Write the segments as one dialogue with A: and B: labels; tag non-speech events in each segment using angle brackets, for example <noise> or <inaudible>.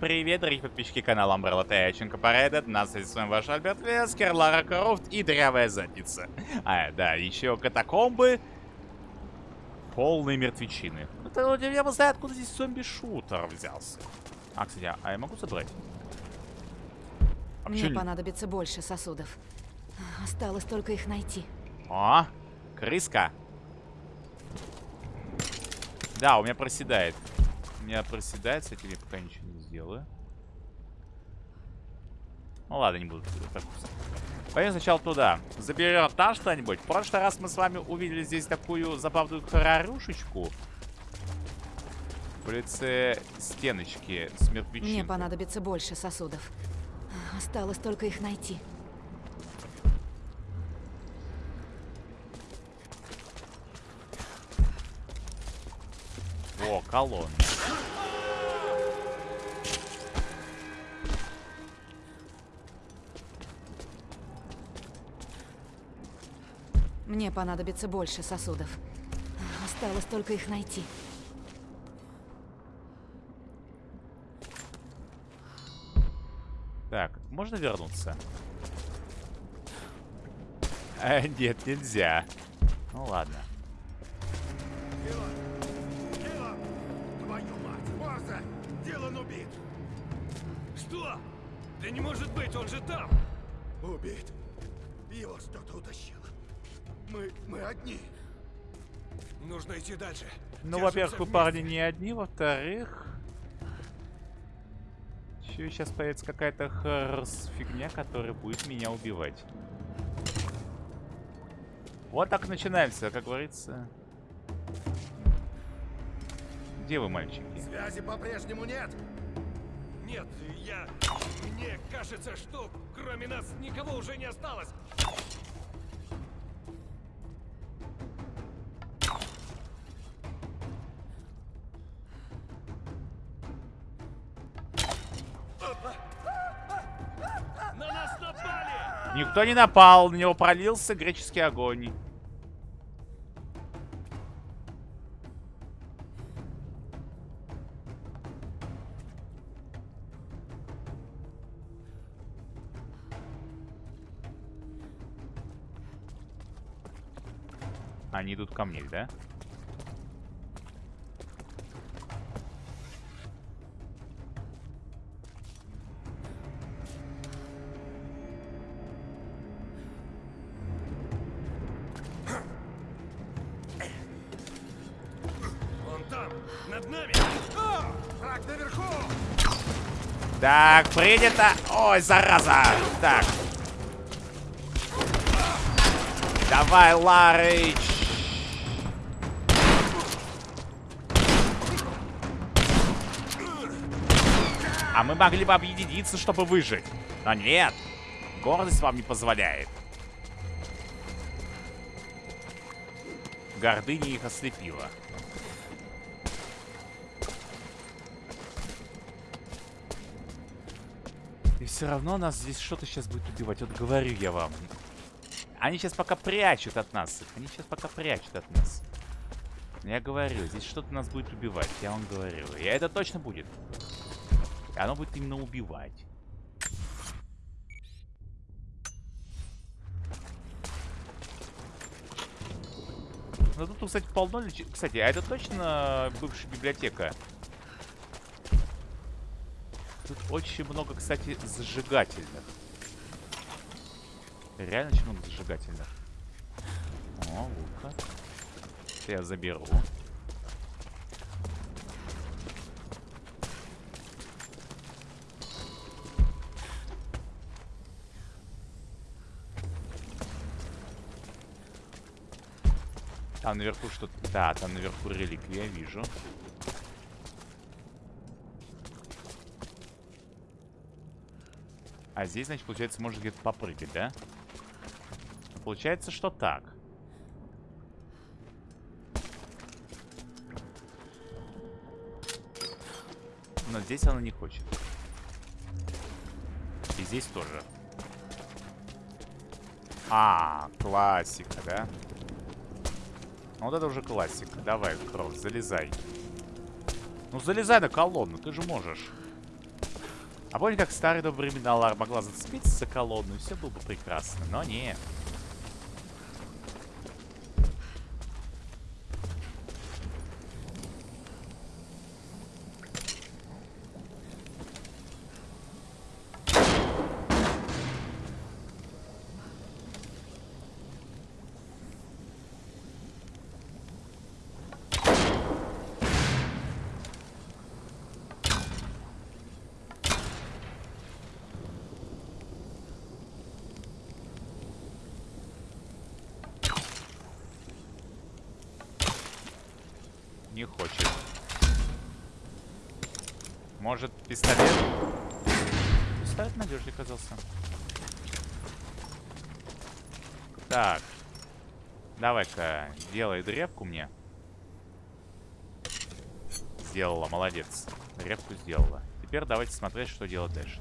A: всем привет, дорогие подписчики канала Umbrella Тайченко Паредет. На связи с вами ваш Альберт Вескер, Лара Крофт и Дрявая Задница. А, да, еще катакомбы. Полные мертвечины. Это я бы знаю, откуда здесь зомби-шутер взялся. А, кстати, а я могу забрать?
B: А Мне понадобится больше сосудов. Осталось только их найти.
A: О, крыска. Да, у меня проседает. У меня проседает, с этим я пока ничего сделаю. Ну ладно, не буду. Пойдем сначала туда. Заберем там что-нибудь. В прошлый раз мы с вами увидели здесь такую забавную хорорушечку. В лице стеночки с мертвечинкой.
B: Мне понадобится больше сосудов. Осталось только их найти.
A: О, колонна.
B: Мне понадобится больше сосудов. Осталось только их найти.
A: Так, можно вернуться? А, нет, нельзя. Ну ладно.
C: Что? Да не может быть, он же там!
D: Убит. Его что-то утащило. Мы... мы одни.
C: Нужно идти дальше.
A: Ну, во-первых, вы парни не одни, во-вторых... Еще сейчас появится какая-то хрс фигня, которая будет меня убивать. Вот так начинается, как говорится. Где вы, мальчики?
D: Связи по-прежнему нет.
C: Нет, я... Мне кажется, что кроме нас никого уже не осталось. На нас напали!
A: Никто не напал, на него пролился греческий огонь. Они идут ко мне, да? Так, принято. Ой, зараза. Так. Давай, Ларыч. А мы могли бы объединиться, чтобы выжить. Но нет. Гордость вам не позволяет. Гордыня их ослепила. Все равно нас здесь что-то сейчас будет убивать. Вот говорю я вам. Они сейчас пока прячут от нас. Они сейчас пока прячут от нас. Я говорю, здесь что-то нас будет убивать. Я вам говорю. И это точно будет. И оно будет именно убивать. Ну тут, кстати, полно. Кстати, а это точно бывшая библиотека? Тут очень много, кстати, зажигательных. Реально очень много зажигательных. О, лука. Это я заберу. Там наверху что-то... Да, там наверху реликвия, вижу. А здесь, значит, получается, можно где-то попрыгать, да? Получается, что так. Но здесь она не хочет. И здесь тоже. А, классика, да? Ну, вот это уже классика. Давай, Кросс, залезай. Ну, залезай на колонну, ты же можешь. А помни, как старые добрые времена Лара могла зацепиться за колонну, и все было бы прекрасно. Но нет. Не хочет. Может, пистолет? Пистолет надежнее казался. Так. Давай-ка, делай древку мне. Сделала, молодец. Древку сделала. Теперь давайте смотреть, что делать дальше.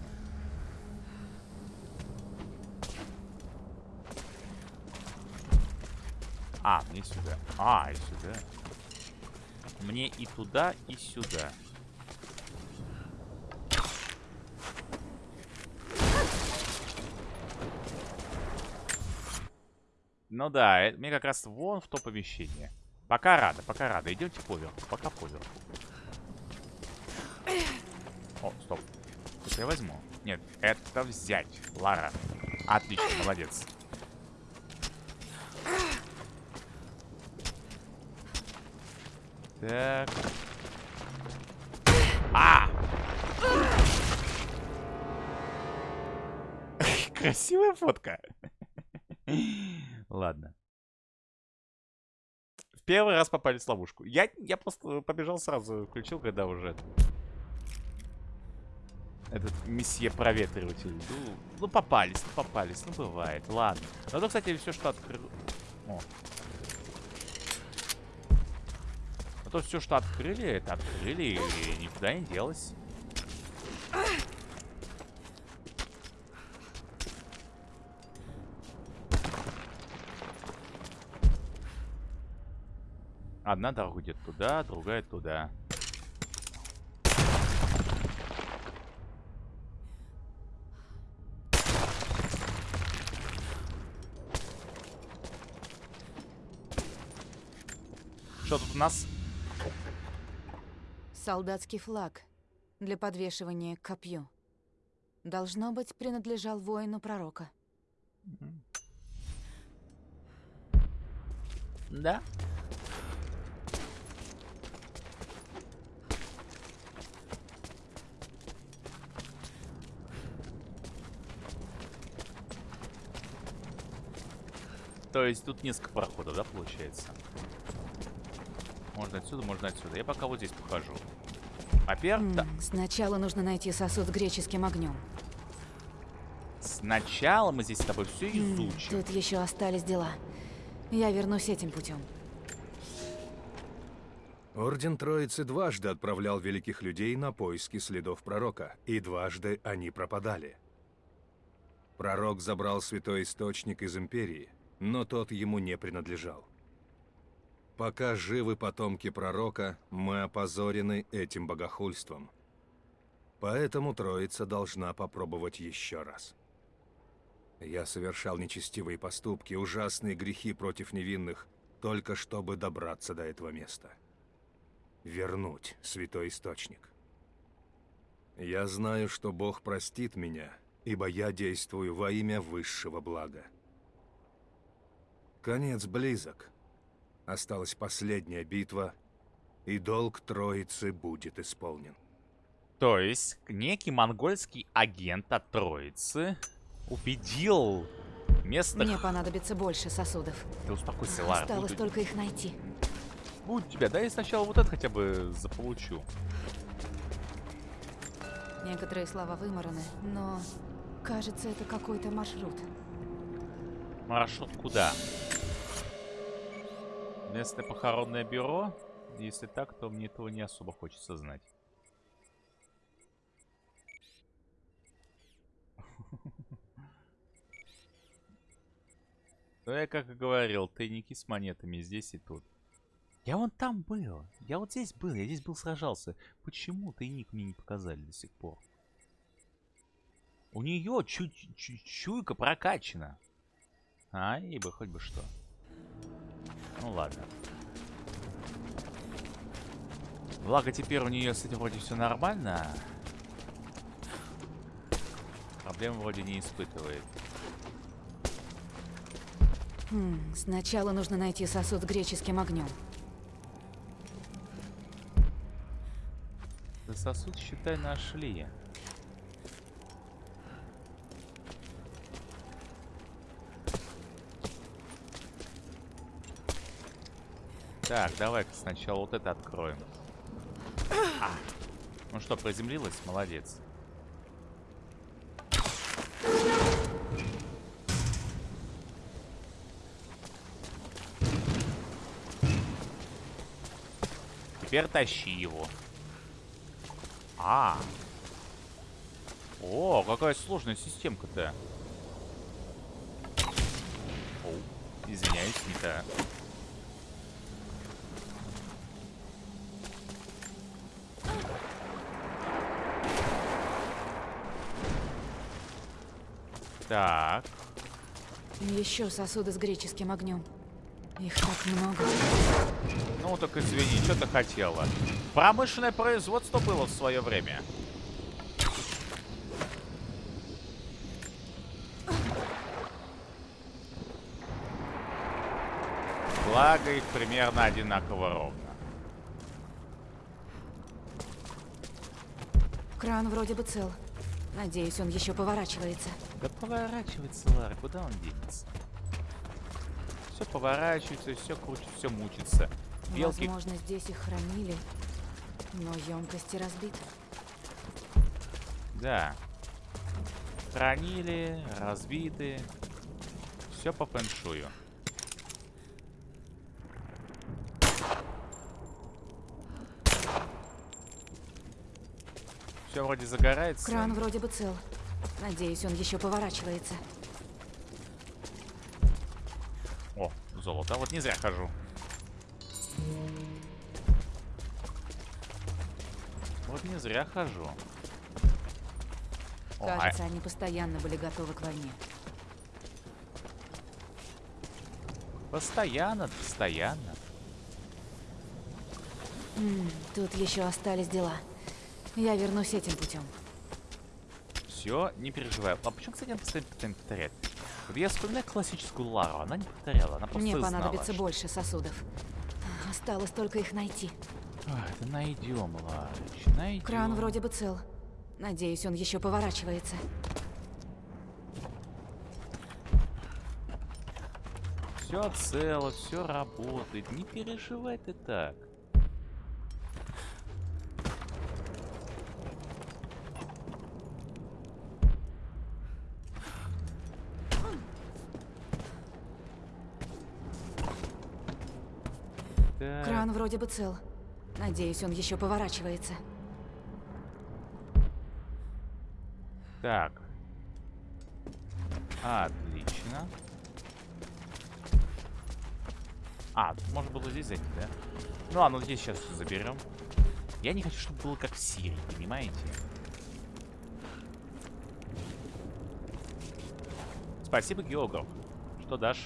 A: А, мне сюда. А, и сюда. Мне и туда, и сюда. Ну да, э, мне как раз вон в то помещение. Пока рада, пока рада. Идемте поверху, пока поверху. О, стоп. Это я возьму. Нет, это взять. Лара. Отлично, молодец. Так. А! <laughs> Красивая фотка. <laughs> Ладно. В первый раз попали в ловушку. Я, я просто побежал сразу, включил, когда уже... Этот месье проветриватель. Ну, ну, попались, ну, попались. Ну, бывает. Ладно. То, кстати, все, что открыл... О. А то все, что открыли, это открыли и никуда не делось. Одна дорога идет туда, другая туда. Что тут у нас?
B: Солдатский флаг для подвешивания к копью. Должно быть, принадлежал воину пророка.
A: Да? То есть тут несколько проходов, да, получается? Можно отсюда, можно отсюда. Я пока вот здесь похожу. Во-первых, да.
B: Сначала нужно найти сосуд с греческим огнем.
A: Сначала мы здесь с тобой все изучим.
B: Тут еще остались дела. Я вернусь этим путем.
E: Орден Троицы дважды отправлял великих людей на поиски следов пророка, и дважды они пропадали. Пророк забрал святой источник из Империи, но тот ему не принадлежал. Пока живы потомки пророка, мы опозорены этим богохульством. Поэтому Троица должна попробовать еще раз. Я совершал нечестивые поступки, ужасные грехи против невинных, только чтобы добраться до этого места. Вернуть святой источник. Я знаю, что Бог простит меня, ибо я действую во имя высшего блага. Конец близок. Осталась последняя битва, и долг Троицы будет исполнен.
A: То есть, некий монгольский агент от Троицы убедил местных...
B: Мне понадобится больше сосудов.
A: Ты успокойся, Лара.
B: Осталось
A: буду-
B: только их найти.
A: Будет тебя. Да я сначала вот это хотя бы заполучу.
B: Некоторые слова вымораны, но кажется, это какой-то маршрут.
A: Маршрут куда? Местное похоронное бюро? Если так, то мне этого не особо хочется знать. Ну, я как и говорил, тайники с монетами здесь и тут. Я вон там был. Я вот здесь был. Я здесь был сражался. Почему тайник мне не показали до сих пор? У нее чуть чуть чуйка прокачана. А, и бы хоть бы что. Ну ладно. Благо теперь у нее с этим вроде все нормально. Проблем вроде не испытывает.
B: Хм, сначала нужно найти сосуд с греческим огнем.
A: Да сосуд, считай, нашли. Так, давай-ка сначала вот это откроем. А. Ну что, приземлилась? Молодец. Теперь тащи его. А. О, какая сложная системка-то. Извиняюсь, не та. Так.
B: Еще сосуды с греческим огнем. Их так много.
A: Ну, так извини, что ты хотела? Промышленное производство было в свое время. Благо их примерно одинаково ровно.
B: Кран вроде бы цел. Надеюсь, он еще поворачивается.
A: Да поворачивается, Лара, куда он денется? Все поворачивается, все крутится, все мучится. Белки
B: Возможно, здесь их хранили, но емкости разбиты.
A: Да. Хранили, разбиты. Все по фэншую. Все вроде загорается.
B: Кран вроде бы цел. Надеюсь, он еще поворачивается.
A: О, золото. Вот не зря хожу. Вот не зря хожу. О, а-
B: Кажется, они постоянно были готовы к войне.
A: постоянно, постоянно.
B: М, тут еще остались дела. Я вернусь этим путем.
A: Все, не переживай. А почему, кстати, она постоянно, постоянно повторяет? Вот я вспоминаю классическую Лару, она не повторяла, она просто
B: Мне
A: знала,
B: понадобится
A: что-
B: больше сосудов. Осталось только их найти.
A: Ах, да найдем, Ларыч, найдем.
B: Кран вроде бы цел. Надеюсь, он еще поворачивается.
A: Все цело, все работает. Не переживай ты так.
B: Кран вроде бы цел. Надеюсь, он еще поворачивается.
A: Так. Отлично. А, можно было здесь зайти, да? Ну ладно, здесь сейчас все заберем. Я не хочу, чтобы было как в Сирии, понимаете? Спасибо, географ. Что дашь?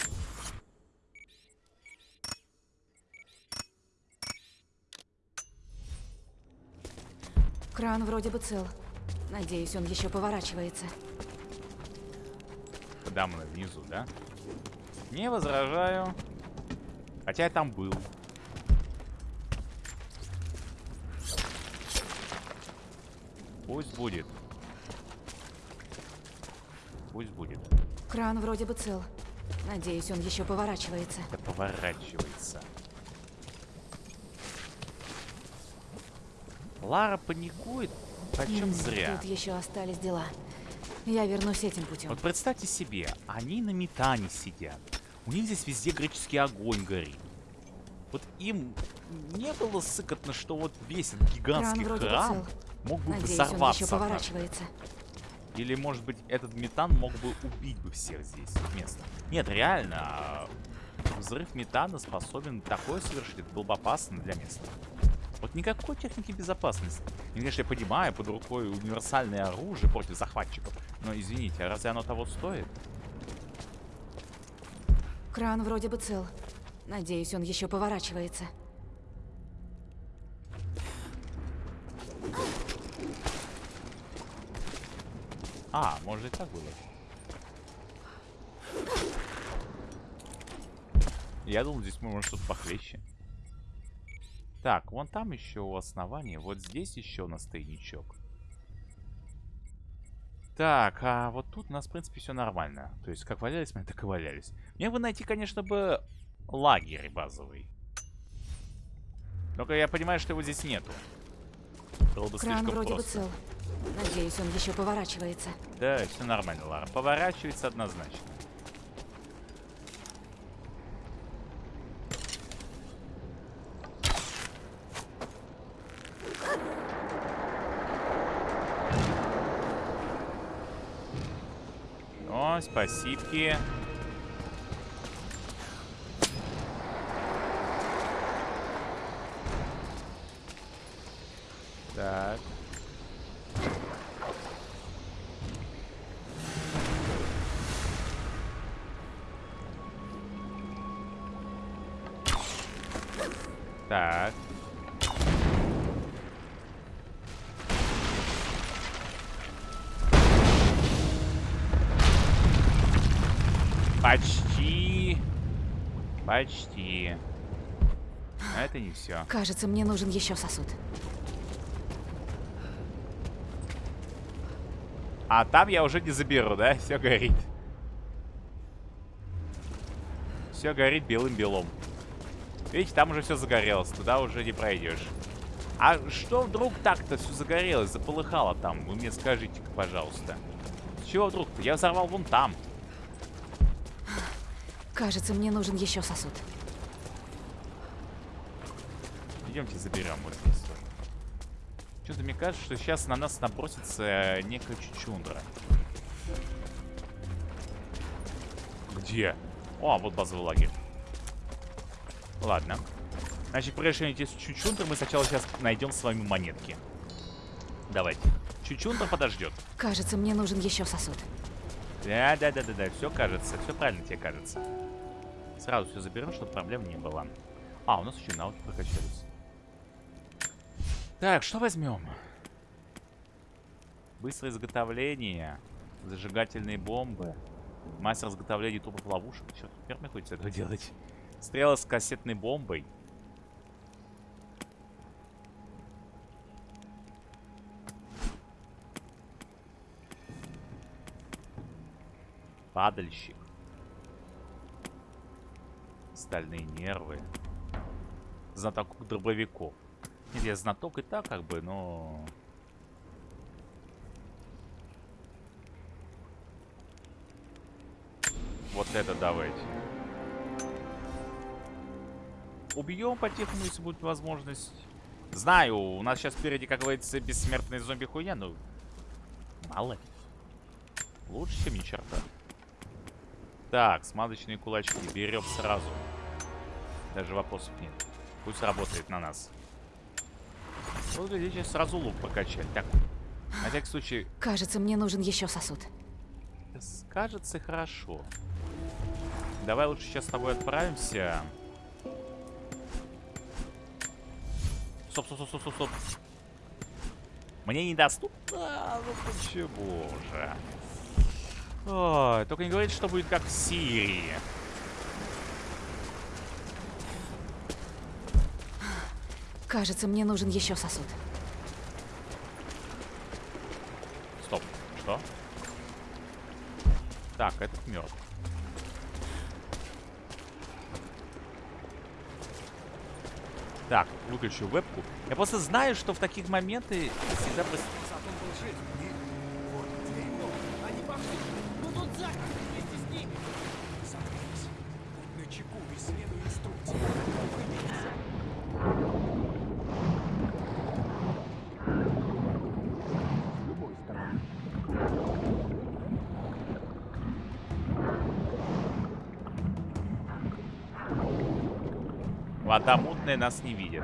B: Кран вроде бы цел. Надеюсь, он еще поворачивается.
A: Куда мы внизу, да? Не возражаю. Хотя я там был. Пусть будет. Пусть будет.
B: Кран вроде бы цел. Надеюсь, он еще поворачивается.
A: Это поворачивается. Лара паникует, почем зря.
B: Тут еще остались дела. Я вернусь этим путем.
A: Вот представьте себе, они на метане сидят. У них здесь везде греческий огонь горит. Вот им не было сыкотно, что вот весь этот гигантский храм
B: цел.
A: мог бы
B: Надеюсь, он
A: взорваться.
B: еще
A: однажды.
B: поворачивается.
A: Или, может быть, этот метан мог бы убить бы всех здесь вместо. Нет, реально, а, взрыв метана способен такое совершить. Было бы опасно для места. Вот никакой техники безопасности. И, конечно, я понимаю, под рукой универсальное оружие против захватчиков. Но, извините, а разве оно того стоит?
B: Кран вроде бы цел. Надеюсь, он еще поворачивается.
A: А, может и так было. Я думал, здесь может что-то похлеще. Так, вон там еще у основания. Вот здесь еще у нас тайничок. Так, а вот тут у нас, в принципе, все нормально. То есть, как валялись мы, <laughs> так и валялись. Мне бы найти, конечно, бы лагерь базовый. Только я понимаю, что его здесь нету. Было бы
B: Кран
A: слишком
B: вроде
A: просто.
B: бы цел. Надеюсь, он еще поворачивается.
A: Да, все нормально, Лара. Поворачивается однозначно. О, Почти. Но это не все.
B: Кажется, мне нужен еще сосуд.
A: А там я уже не заберу, да? Все горит. Все горит белым-белом. Видите, там уже все загорелось. Туда уже не пройдешь. А что вдруг так-то все загорелось, заполыхало там? Вы мне скажите-ка, пожалуйста. С чего вдруг-то? Я взорвал вон там.
B: Кажется, мне нужен еще сосуд.
A: Идемте заберем вот здесь. Что-то мне кажется, что сейчас на нас набросится э, некая чучундра. Где? О, вот базовый лагерь. Ладно. Значит, прежде чем идти с чучундрой, мы сначала сейчас найдем с вами монетки. Давайте. Чучундра подождет.
B: Кажется, мне нужен еще сосуд.
A: Да, да, да, да, да. Все кажется. Все правильно тебе кажется. Сразу все заберем, чтобы проблем не было. А, у нас еще навыки прокачались. Так, что возьмем? Быстрое изготовление. Зажигательные бомбы. Мастер изготовления трупов ловушек. Черт, теперь мне хочется этого делать. Стрела с кассетной бомбой. Падальщик. Стальные нервы. Знаток дробовиков. Нет, я знаток и так как бы, но... Вот это давайте. Убьем по-тихому, если будет возможность. Знаю, у нас сейчас впереди, как говорится, бессмертная зомби-хуйня, но... Мало. Лучше, чем ни черта. Так, смазочные кулачки берем сразу. Даже вопросов нет. Пусть работает на нас. Вот, глядите, сразу лук прокачать. Так, на всякий случай,
B: Кажется, мне нужен еще сосуд.
A: скажется хорошо. Давай лучше сейчас с тобой отправимся. Стоп, стоп, стоп, стоп, стоп, стоп. Мне недоступно? А, ну почему же? Ой, только не говорите, что будет как в Сирии.
B: Кажется, мне нужен еще сосуд.
A: Стоп. Что? Так, этот мертв. Так, выключу вебку. Я просто знаю, что в таких моментах всегда...
C: Он был жив.
A: Нас не видит.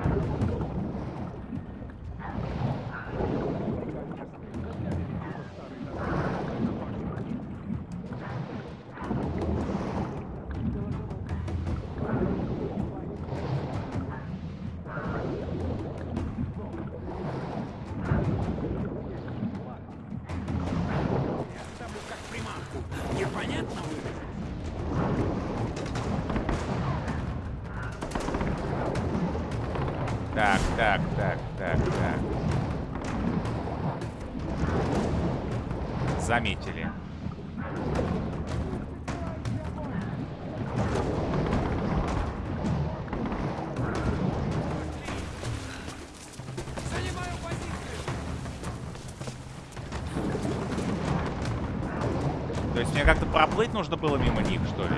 A: Нужно было мимо них, что ли?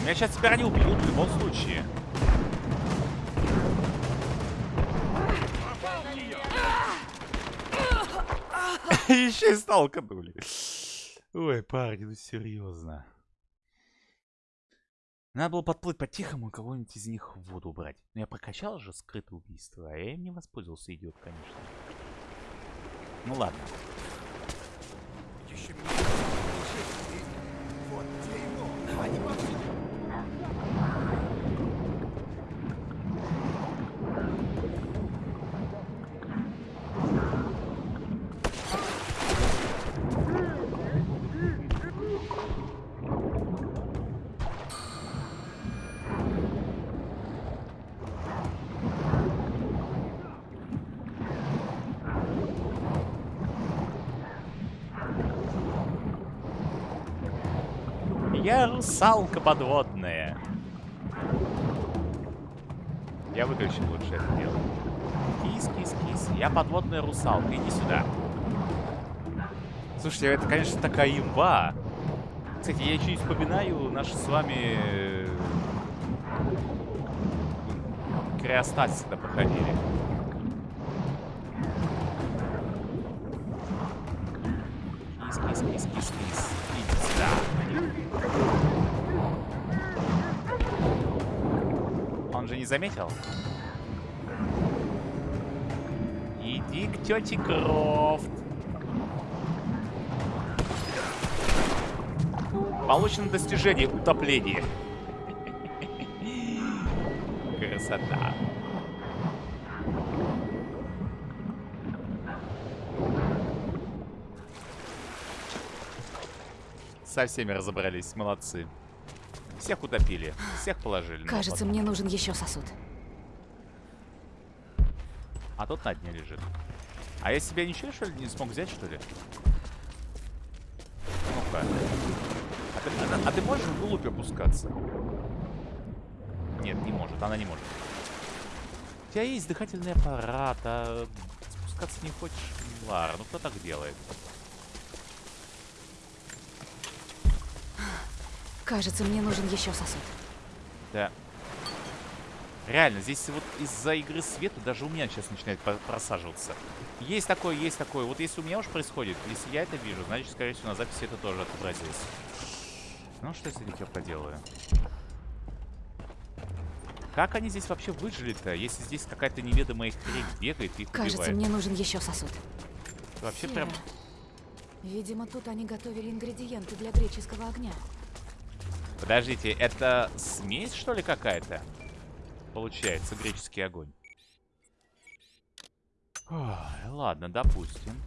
A: Меня сейчас теперь они убьют в любом случае. <laughs> Еще и сталканули. Ой, парни, ну серьезно. Надо было подплыть по-тихому и кого-нибудь из них в воду убрать. Но я прокачал же скрытое убийство, а я им не воспользовался, идиот, конечно. Ну ладно.
D: Еще меня Вот ты его! Давай не подходи!
A: Я русалка подводная. Я выключил лучше это дело. Кис, кис, кис. Я подводная русалка. Иди сюда. Слушайте, это, конечно, такая имба. Кстати, я и вспоминаю наши с вами... э, Криостатис, когда проходили. Заметил? Иди к тете Крофт. Получено достижение утопления. <laughs> Красота. Со всеми разобрались, молодцы. Всех утопили, всех положили.
B: Кажется, мне нужен еще сосуд.
A: А тот на дне лежит. А я себя ничего, что ли, не смог взять, что ли? Ну-ка. А ты, а а ты можешь вглубь опускаться? Нет, не может, она не может. У тебя есть дыхательный аппарат, а спускаться не хочешь? Лара, ну кто так делает?
B: Кажется, мне нужен еще сосуд.
A: Да. Реально, здесь вот из-за игры света даже у меня сейчас начинает просаживаться. Есть такое, есть такое. Вот если у меня уж происходит, если я это вижу, значит, скорее всего, на записи это тоже отобразилось. Ну, что я с этим поделаю? Как они здесь вообще выжили-то, если здесь какая-то неведомая хрень бегает и их
B: Кажется,
A: убивает?
B: мне нужен еще сосуд.
A: Вообще прям...
B: Хера. Видимо, тут они готовили ингредиенты для греческого огня.
A: Подождите, это смесь, что ли, какая-то? Получается, греческий огонь. Ой, ладно, допустим.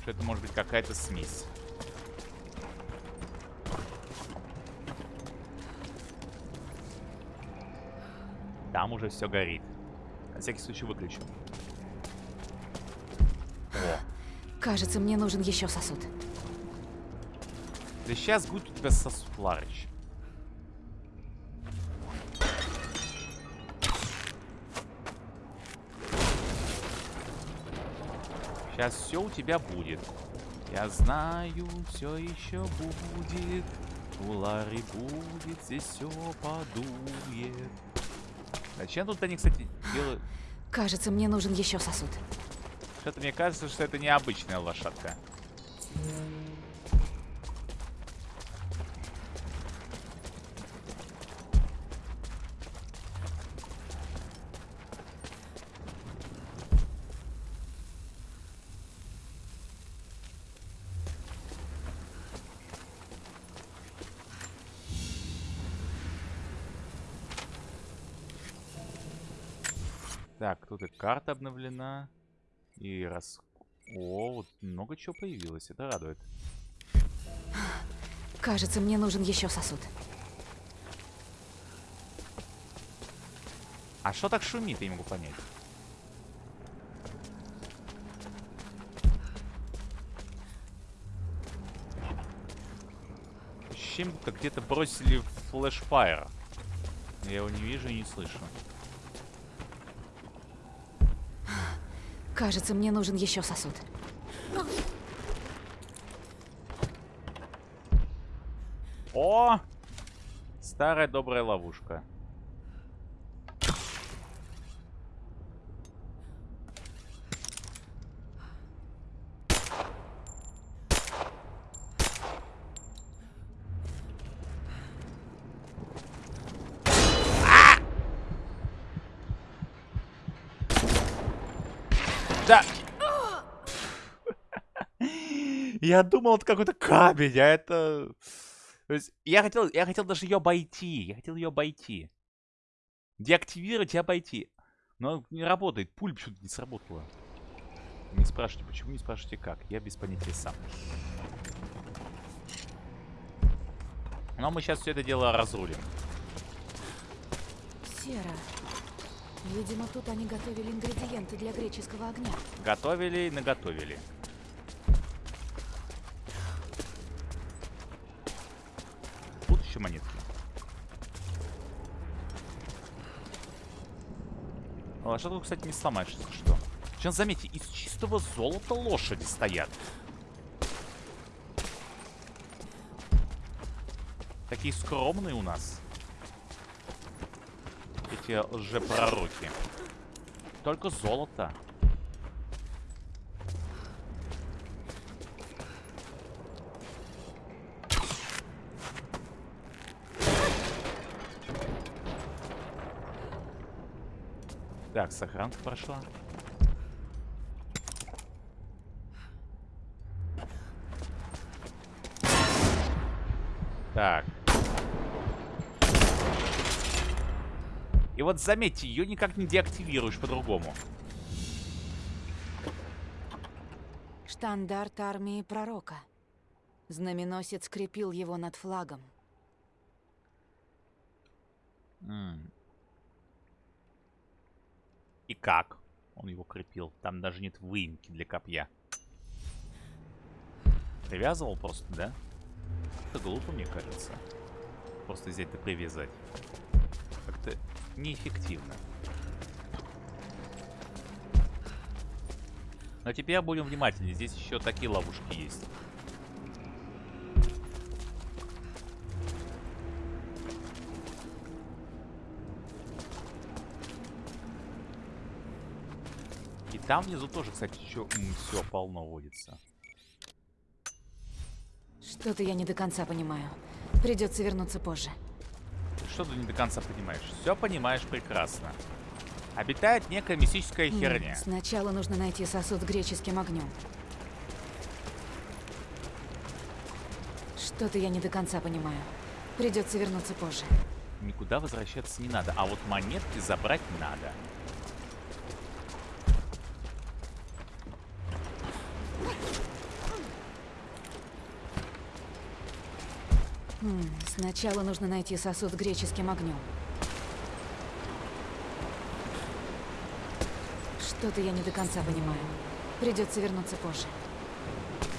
A: Что это может быть какая-то смесь. Там уже все горит. На всякий случай выключу. О,
B: Кажется, мне нужен еще сосуд.
A: да сейчас будет у тебя сосуд, Ларыч. Сейчас все у тебя будет. Я знаю, все еще будет. У Лары будет, здесь все подует. Зачем тут они, кстати, делают...
B: Кажется, мне нужен еще сосуд.
A: Что-то мне кажется, что это необычная лошадка. Тут и карта обновлена. И раз... О, вот много чего появилось, это радует.
B: Кажется, мне нужен еще сосуд.
A: А что так шумит, я не могу понять. Чем будто где-то бросили флешфайр. Я его не вижу и не слышу.
B: Кажется, мне нужен еще сосуд.
A: О! Старая добрая ловушка. А! Да. Я думал, это какой-то камень, а это... То есть я хотел, я хотел даже ее обойти. Я хотел ее обойти. Деактивировать и обойти. Но не работает. Пуль почему-то не сработала. Не спрашивайте, почему, не спрашивайте как. Я без понятия сам. Но мы сейчас все это дело разрулим.
B: Сера. Видимо, тут они готовили ингредиенты для греческого огня.
A: Готовили и наготовили. Еще монетки. Что кстати, не сломаешь, если что. Сейчас заметьте, из чистого золота лошади стоят. Такие скромные у нас. Эти лжепророки. Только золото. Сохранка прошла. Так. И вот заметьте, ее никак не деактивируешь по-другому.
B: Штандарт армии пророка. Знаменосец скрепил его над флагом.
A: И как он его крепил? Там даже нет выемки для копья. Привязывал просто, да? Это глупо, мне кажется. Просто взять да привязать. Как-то неэффективно. Но теперь будем внимательнее. Здесь еще такие ловушки есть. Там внизу тоже, кстати, еще все полно водится.
B: Что-то я не до конца понимаю. Придется вернуться позже.
A: Что ты не до конца понимаешь? Все понимаешь прекрасно. Обитает некая мистическая
B: М,
A: херня.
B: Сначала нужно найти сосуд с греческим огнем. Что-то я не до конца понимаю. Придется вернуться позже.
A: Никуда возвращаться не надо, а вот монетки забрать надо.
B: М, Сначала нужно найти сосуд с греческим огнем. Что-то я не до конца понимаю. Придется вернуться позже.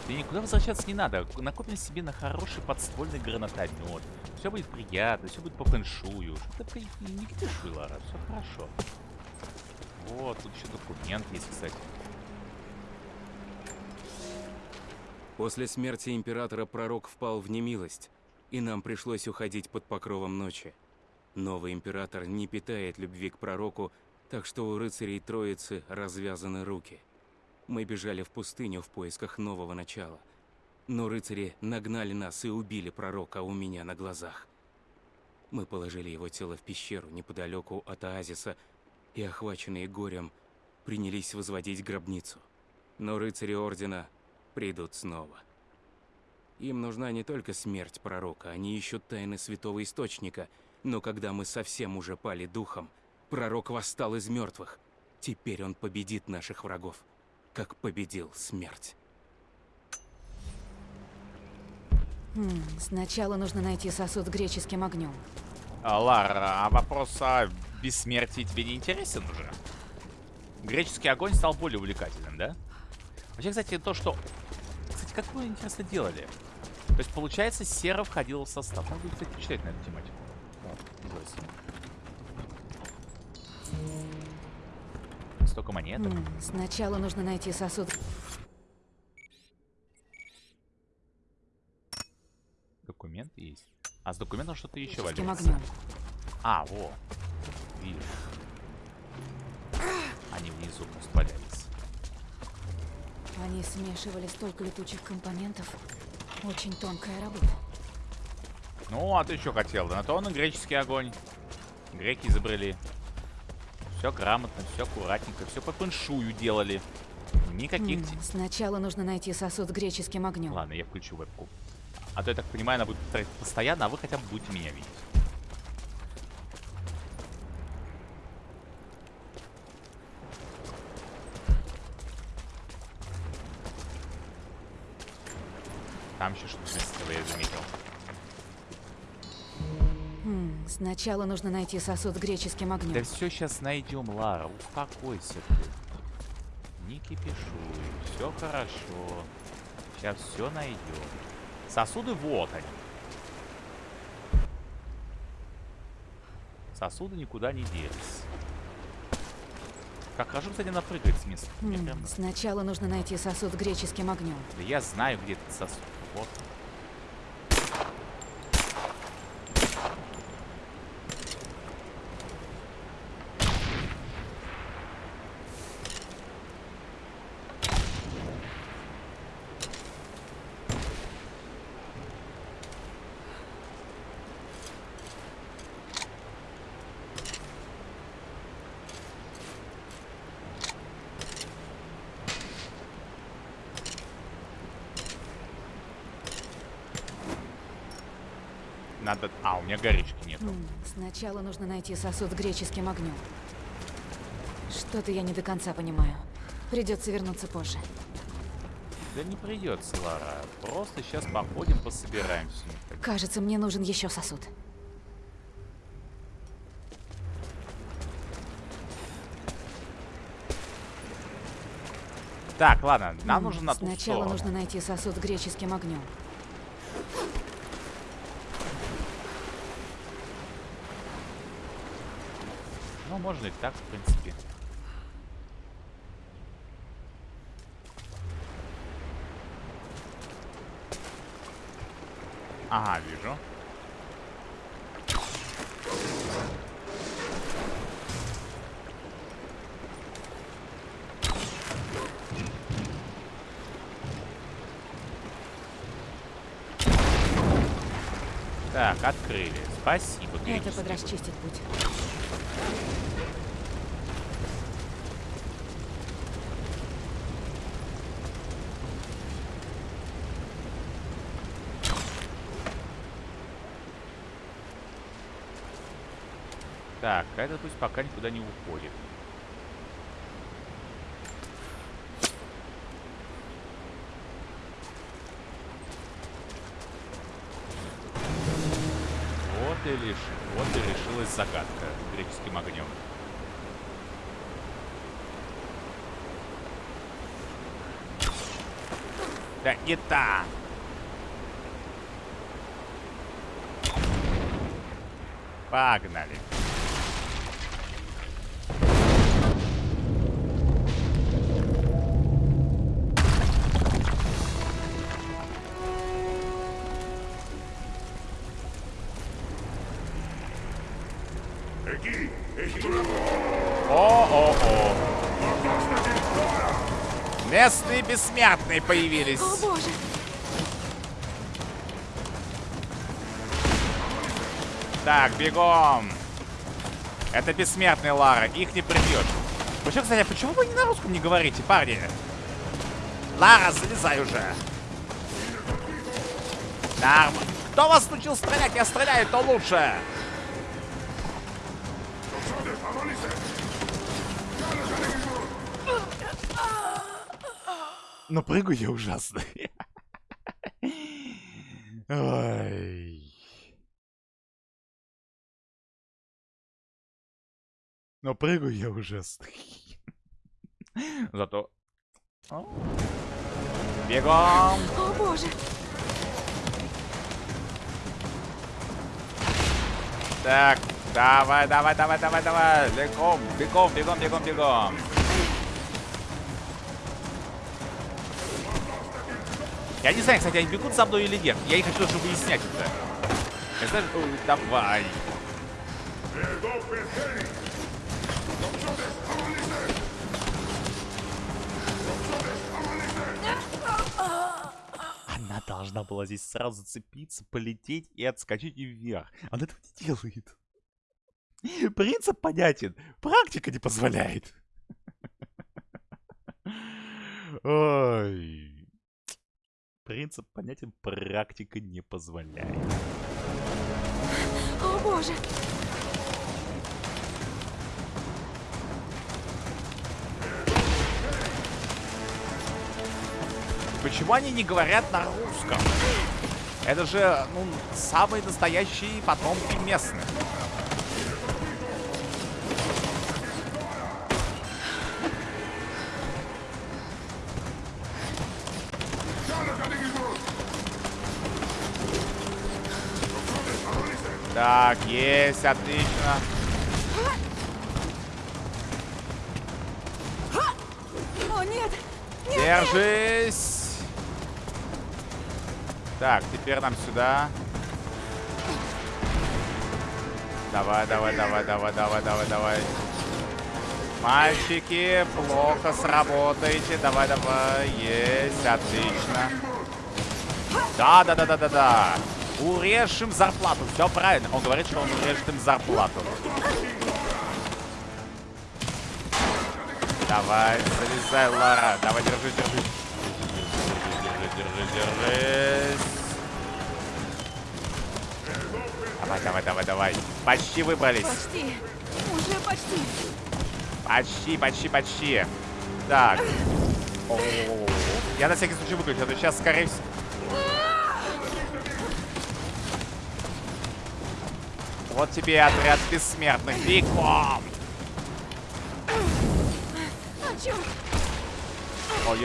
A: И никуда возвращаться не надо. Накопим себе на хороший подствольный гранатомет. Все будет приятно, все будет по фэншую. Что ты не кипишуй, Лара, все хорошо. Вот, тут еще документ есть, кстати.
F: После смерти императора пророк впал в немилость, и нам пришлось уходить под покровом ночи. Новый император не питает любви к пророку, так что у рыцарей Троицы развязаны руки. Мы бежали в пустыню в поисках нового начала. Но рыцари нагнали нас и убили пророка у меня на глазах. Мы положили его тело в пещеру неподалеку от оазиса и, охваченные горем, принялись возводить гробницу. Но рыцари Ордена придут снова. Им нужна не только смерть пророка, они ищут тайны Святого Источника. Но когда мы совсем уже пали духом, пророк восстал из мертвых. Теперь он победит наших врагов, как победил смерть.
B: М, Сначала нужно найти сосуд с греческим огнем.
A: А, Лара, а вопрос о бессмертии тебе не интересен уже? Греческий огонь стал более увлекательным, да? Вообще, кстати, то, что... Кстати, как вы, интересно, делали? То есть, получается, Сера входила в состав. Надо, будет, кстати, почитать на эту тематику. Столько монеток.
B: М, Сначала нужно найти сосуд.
A: Документ есть. А с документом что-то еще валяется. А, во. Видишь. Они внизу просто.
B: Они смешивали столько летучих компонентов. Очень тонкая работа.
A: Ну, а ты что хотел? Да на то он и греческий огонь. Греки изобрели. Все грамотно, все аккуратненько, все по фэншую делали. Никаких... Те-
B: Сначала нужно найти сосуд с греческим огнем.
A: Ладно, я включу вебку. А то, я так понимаю, она будет повторять постоянно, а вы хотя бы будете меня видеть. Там еще что-то блестело, я заметил.
B: М, Сначала нужно найти сосуд с греческим огнем.
A: Да все сейчас найдем, Лара, успокойся ты. Не кипишуй, все хорошо. Сейчас все найдем. Сосуды вот они. Сосуды никуда не делись. Как хорошо, кстати, она прыгает с места. Мне
B: М,
A: прям-
B: Сначала нужно найти сосуд с греческим огнем.
A: Да я знаю, где этот сосуд. Вот. Надо... А, у меня горючки нету.
B: Сначала нужно найти сосуд с греческим огнем. Что-то я не до конца понимаю. Придется вернуться позже.
A: Да не придется, Лара. Просто сейчас походим, пособираем все.
B: Кажется, мне нужен еще сосуд.
A: Так, ладно, нам
B: М,
A: нужно на ту
B: Сначала нужно найти сосуд с греческим огнем.
A: Можно и так, в принципе. Ага, вижу. Так, открыли. Спасибо,
B: Это подрасчистит путь.
A: Так, а этот пусть пока никуда не уходит. Вот и лишь, вот и решилась загадка греческим огнем. Да не та! Погнали. Бессмертные появились.
B: О боже!
A: Так, бегом. Это бессмертный Лара, их не прибьешь. Вообще, кстати, а почему вы не на русском не говорите, парни? Лара, залезай уже. Норм. Кто вас научил стрелять? Я стреляю, то лучше. Но прыгаю я ужасно. <laughs> Ой. Но прыгаю я ужасно. <laughs> Зато... Бегом!
B: О боже!
A: Так, давай, давай, давай, давай, давай. Бегом, бегом, бегом, бегом, бегом. Я не знаю, кстати, они бегут за мной или нет. Я не хочу даже выяснять это. Я знаю, ой, давай. Она должна была здесь сразу зацепиться, полететь и отскочить вверх. Она этого не делает. Принцип понятен. Практика не позволяет. Ой. Принцип понятен, практика не позволяет.
B: О боже!
A: Почему они не говорят на русском? Это же, ну, самые настоящие потомки местных. Так, есть, отлично.
B: О нет!
A: Держись! Так, теперь нам сюда. Давай, давай, давай, давай, давай, давай, давай. Мальчики, плохо сработаете. Давай, давай. Есть, отлично. Да, да, да, да, да, да. Урежь им зарплату. Все правильно. Он говорит, что он урежет им зарплату. Давай, залезай, Лара. Давай, держи, держи. Держи, держи, держись. Давай, давай, давай, давай. Почти выбрались.
B: Почти! Уже почти!
A: Почти, почти, почти. Так. О-о-о-о. Я на всякий случай выключу, а то сейчас, скорее всего... Вот тебе и отряд бессмертных. Бегом!
B: А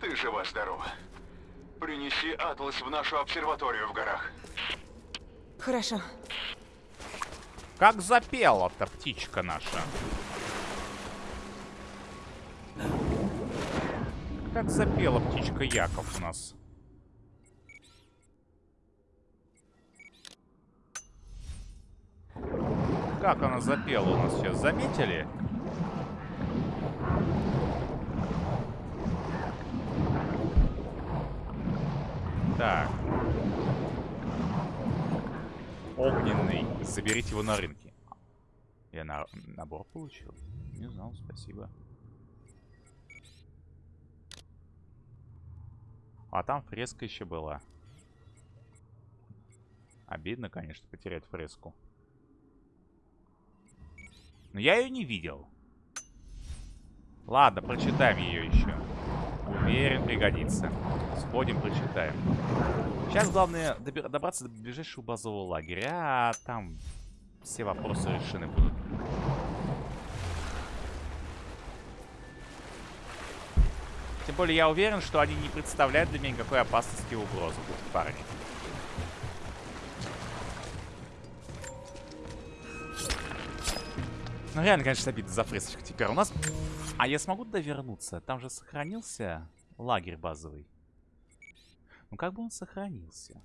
D: ты жива-здорова. Принеси атлас в нашу обсерваторию в горах.
B: Хорошо.
A: Как запела-то птичка наша. Как запела птичка Яков у нас. Как она запела у нас сейчас, заметили? Так. Огненный. Заберите его на рынке. Я на... набор получил? Не знал, спасибо. А там фреска еще была. Обидно, конечно, потерять фреску. Но я ее не видел. Ладно, прочитаем ее еще. Уверен, пригодится. Сходим, прочитаем. Сейчас главное добраться до ближайшего базового лагеря, а там все вопросы решены будут. Тем более я уверен, что они не представляют для меня никакой опасности и угрозы, парни. Ну реально, конечно, обидно за фресочку теперь. У нас... А я смогу туда вернуться? Там же сохранился лагерь базовый. Ну как бы он сохранился?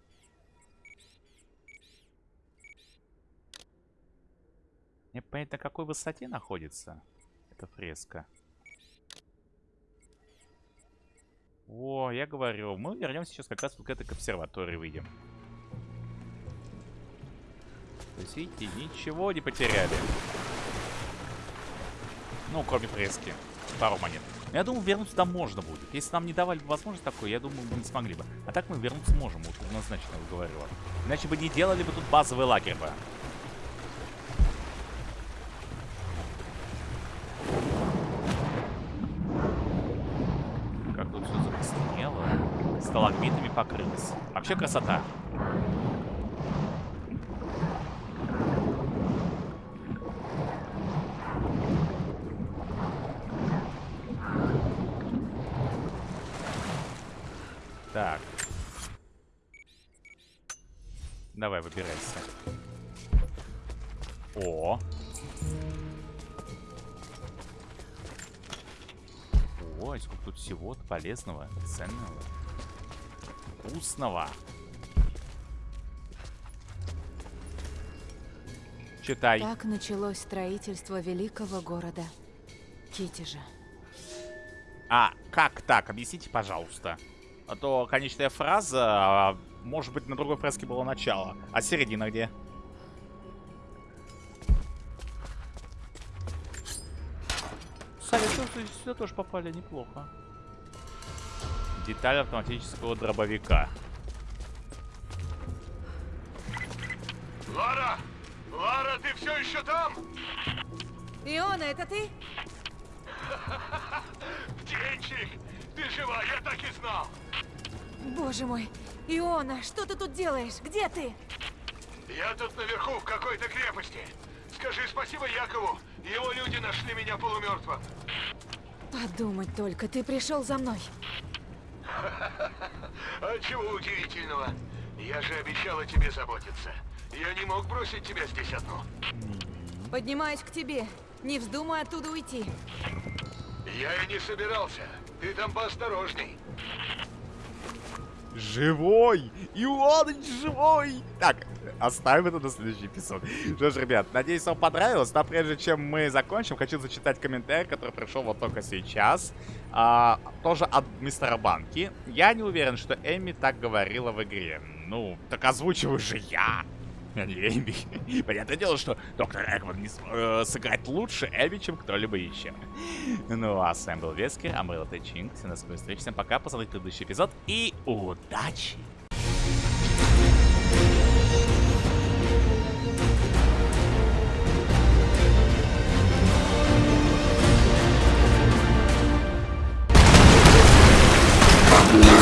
A: Мне понять, на какой высоте находится эта фреска. О, я говорю, мы вернемся сейчас как раз вот к этой обсерватории выйдем. То есть, видите, ничего не потеряли. Ну, кроме фрески. Пару монет. Я думаю, вернуться туда можно будет. Если нам не давали бы возможность такой, я думаю, мы не смогли бы. А так мы вернуться можем, вот однозначно говорила. Иначе бы не делали бы тут базовый лагерь бы. Как тут все закоснело. Сталагмитами покрылось. Вообще красота. Так. Давай, выбирайся. О. Ой, сколько тут всего полезного, ценного, вкусного. Читай.
B: Так началось строительство великого города Китежа.
A: А, как так? Объясните, пожалуйста. А то конечная фраза, а, может быть, на другой фреске было начало. А середина где? Тоже- сюда тоже попали неплохо. Деталь автоматического дробовика.
D: Лара! Лара, ты все еще там?
B: Иона, это ты? <laughs>
D: Птенчик! Ты жива, я так и знал!
B: Боже мой. Иона, что ты тут делаешь? Где ты?
D: Я тут наверху, в какой-то крепости. Скажи спасибо Якову. Его люди нашли меня полумертвым.
B: Подумать только, ты пришел за мной. <laughs>
D: А чего удивительного? Я же обещала тебе заботиться. Я не мог бросить тебя здесь одну.
B: Поднимаюсь к тебе. Не вздумай оттуда уйти.
D: Я и не собирался. Ты там поосторожней.
A: Живой! Ионыч живой! Так, оставим это на следующий эпизод. Что ж, ребят, надеюсь, вам понравилось. Но прежде чем мы закончим, хочу зачитать комментарий, который пришел вот только сейчас. А, тоже от мистера Банки. Я не уверен, что Эми так говорила в игре. Ну, так озвучиваю же я. Эми. <laughs> Понятное дело, что доктор Экман не э, сыграть лучше Эми, чем кто-либо еще. Ну а с вами был Вески, а мы Латэ Чинг. Все на скорую встречу. Всем пока, посмотрите предыдущий эпизод и удачи! Yeah.